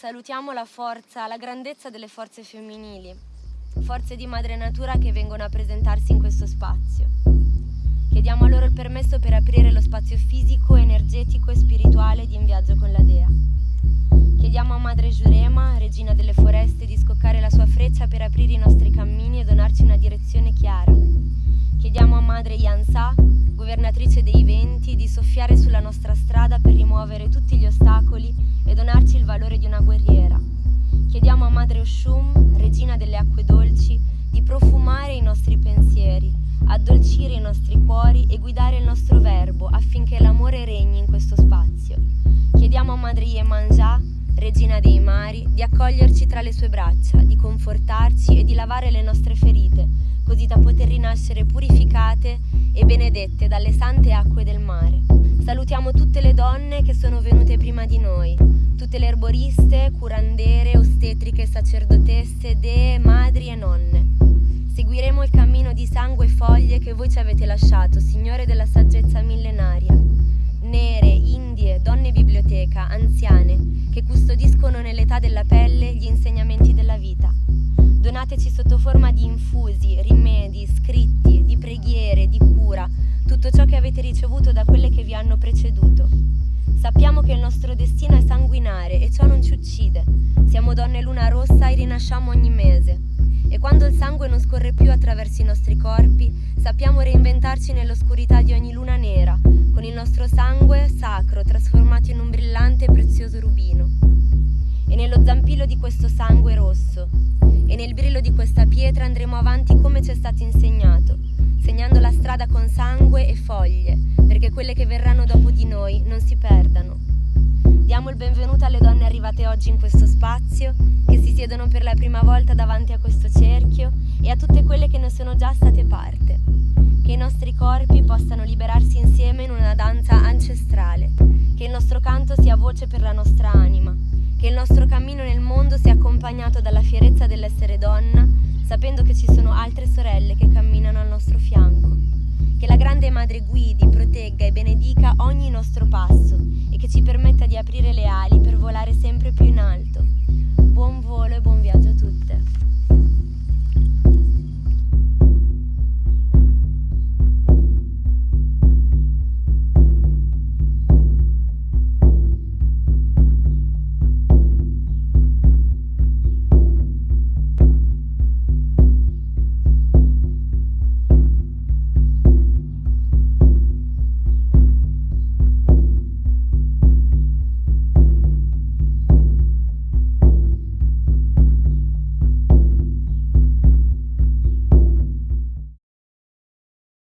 salutiamo la forza, la grandezza delle forze femminili, forze di madre natura che vengono a presentarsi in questo spazio. Chiediamo a loro il permesso per aprire lo spazio fisico, energetico e spirituale di In Viaggio con la Dea. Chiediamo a Madre Giurema, regina delle foreste, di scoccare la sua freccia per aprire i nostri cammini e donarci una direzione chiara. Chiediamo a Madre Yansa, governatrice dei venti, di soffiare sulla nostra strada per rimuovere tutti gli ostacoli donarci il valore di una guerriera. Chiediamo a Madre Oshum, regina delle acque dolci, di profumare i nostri pensieri, addolcire i nostri cuori e guidare il nostro verbo affinché l'amore regni in questo spazio. Chiediamo a Madre Yemanjá, regina dei mari, di accoglierci tra le sue braccia, di confortarci e di lavare le nostre ferite, così da poter rinascere purificate e benedette dalle sante acque del mare. Salutiamo tutte le donne che sono venute prima di noi, tutte le erboriste, curandere, ostetriche, sacerdotesse, dee, madri e nonne. Seguiremo il cammino di sangue e foglie che voi ci avete lasciato, Signore della saggezza millenaria. Nere, indie, donne biblioteca, anziane, che custodiscono nell'età della pelle gli insegnamenti della vita. Donateci sotto forma di infusi, rimedi, avete ricevuto da quelle che vi hanno preceduto. Sappiamo che il nostro destino è sanguinare e ciò non ci uccide. Siamo donne luna rossa e rinasciamo ogni mese. E quando il sangue non scorre più attraverso i nostri corpi, sappiamo reinventarci nell'oscurità di ogni luna nera, con il nostro sangue sacro trasformato in un brillante e prezioso rubino. E nello zampillo di questo sangue rosso e nel brillo di questa pietra andremo avanti come ci è stato insegnato, segnando la strada con sangue e foglie, perché quelle che verranno dopo di noi non si perdano. Diamo il benvenuto alle donne arrivate oggi in questo spazio, che si siedono per la prima volta davanti a questo cerchio e a tutte quelle che ne sono già state parte. Che i nostri corpi possano liberarsi insieme in una danza ancestrale, che il nostro canto sia voce per la nostra anima, che il nostro cammino nel mondo sia accompagnato dalla fierezza dell'essere donna, sapendo che ci sono altre sorelle che camminano al nostro fianco. Che la grande Madre guidi, protegga e benedica ogni nostro passo e che ci permetta di aprire le ali per volare sempre più in alto.